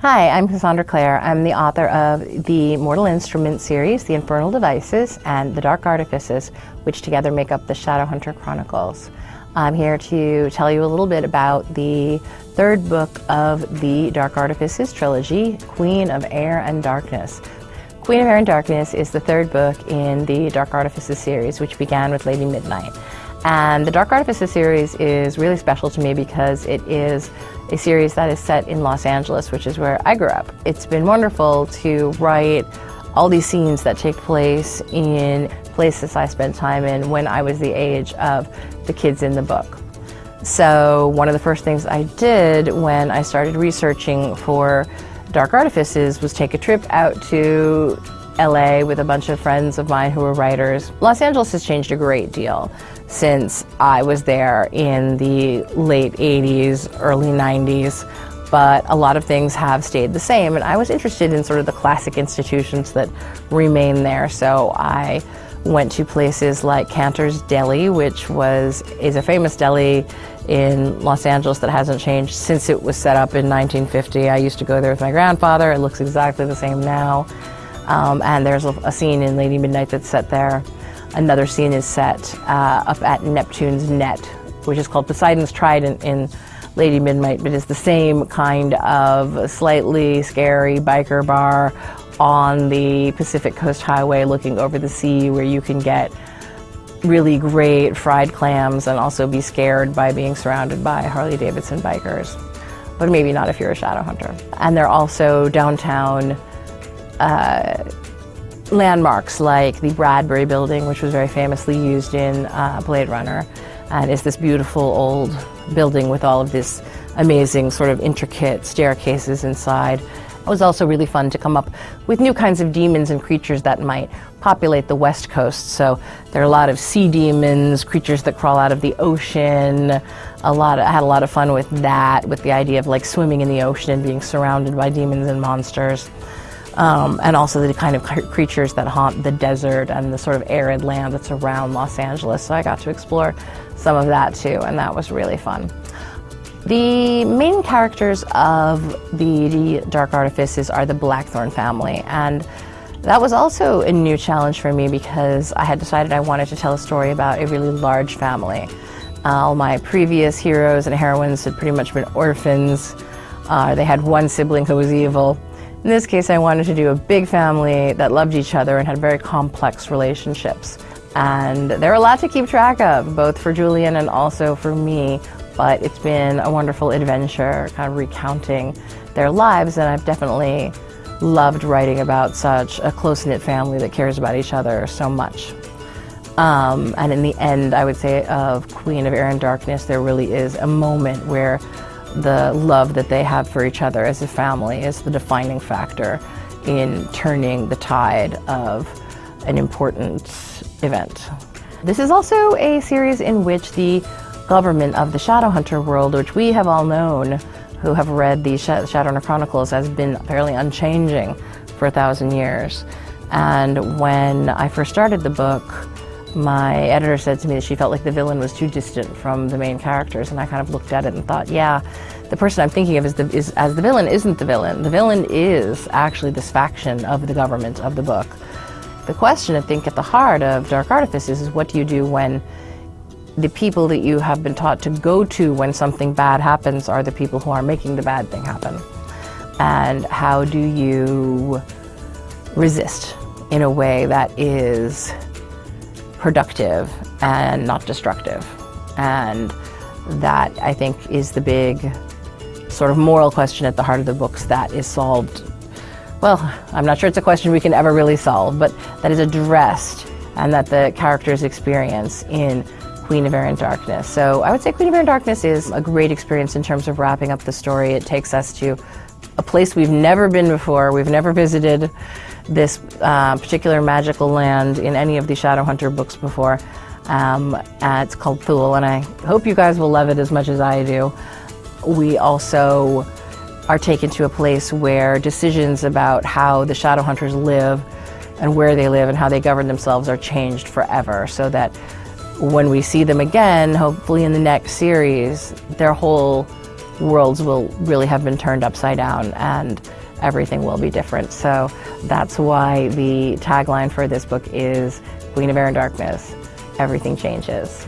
Hi, I'm Cassandra Clare. I'm the author of the Mortal Instruments series, The Infernal Devices, and The Dark Artifices, which together make up the Shadowhunter Chronicles. I'm here to tell you a little bit about the third book of the Dark Artifices trilogy, Queen of Air and Darkness. Queen of Air and Darkness is the third book in the Dark Artifices series, which began with Lady Midnight. And the Dark Artifices series is really special to me because it is a series that is set in Los Angeles, which is where I grew up. It's been wonderful to write all these scenes that take place in places I spent time in when I was the age of the kids in the book. So one of the first things I did when I started researching for Dark Artifices was take a trip out to LA with a bunch of friends of mine who were writers. Los Angeles has changed a great deal since I was there in the late 80s, early 90s, but a lot of things have stayed the same. And I was interested in sort of the classic institutions that remain there. So I went to places like Canter's Deli, which was is a famous deli in Los Angeles that hasn't changed since it was set up in 1950. I used to go there with my grandfather. It looks exactly the same now. Um, and there's a, a, scene in Lady Midnight that's set there. Another scene is set uh, up at Neptune's Net, which is called Poseidon's Trident in Lady Midnight, but it's the same kind of slightly scary biker bar on the Pacific Coast Highway looking over the sea where you can get really great fried clams and also be scared by being surrounded by Harley Davidson bikers. But maybe not if you're a Shadowhunter. And they're also downtown uh, landmarks like the Bradbury Building, which was very famously used in uh, Blade Runner, and is this beautiful old building with all of this amazing sort of intricate staircases inside. It was also really fun to come up with new kinds of demons and creatures that might populate the west coast. So there are a lot of sea demons, creatures that crawl out of the ocean. A lot. Of, I had a lot of fun with that, with the idea of like swimming in the ocean and being surrounded by demons and monsters um, and also the kind of creatures that haunt the desert and the sort of arid land that's around Los Angeles. So I got to explore some of that too, and that was really fun. The main characters of the, Dark Artifices are the Blackthorn family, and that was also a new challenge for me because I had decided I wanted to tell a story about a really large family. Uh, all my previous heroes and heroines had pretty much been orphans. Uh, they had one sibling who was evil, in this case, I wanted to do a big family that loved each other and had very complex relationships. And they're a lot to keep track of, both for Julian and also for me, but it's been a wonderful adventure, kind of recounting their lives, and I've definitely loved writing about such a close-knit family that cares about each other so much. Um, and in the end, I would say of Queen of Air and Darkness, there really is a moment where the love that they have for each other as a family is the defining factor in turning the tide of an important event. This is also a series in which the government of the Shadowhunter world, which we have all known who have read the Shadowhunter Chronicles, has been fairly unchanging for a thousand years. And when I first started the book, my editor said to me that she felt like the villain was too distant from the main characters, and I kind of looked at it and thought, yeah, the person I'm thinking of is, the, is as the villain isn't the villain. The villain is actually this faction of the government of the book. The question, I think, at the heart of Dark Artifices is what do you do when the people that you have been taught to go to when something bad happens are the people who are making the bad thing happen? And how do you resist in a way that is productive and not destructive. And that, I think, is the big sort of moral question at the heart of the books that is solved. Well, I'm not sure it's a question we can ever really solve, but that is addressed and that the characters experience in Queen of Air and Darkness. So I would say Queen of Air and Darkness is a great experience in terms of wrapping up the story. It takes us to a place we've never been before, we've never visited this uh, particular magical land in any of the Shadowhunter books before. Um, it's called Thule, and I hope you guys will love it as much as I do. We also are taken to a place where decisions about how the Shadowhunters live and where they live and how they govern themselves are changed forever so that when we see them again, hopefully in the next series, their whole worlds will really have been turned upside down and everything will be different. So that's why the tagline for this book is Queen of Air and Darkness, everything changes.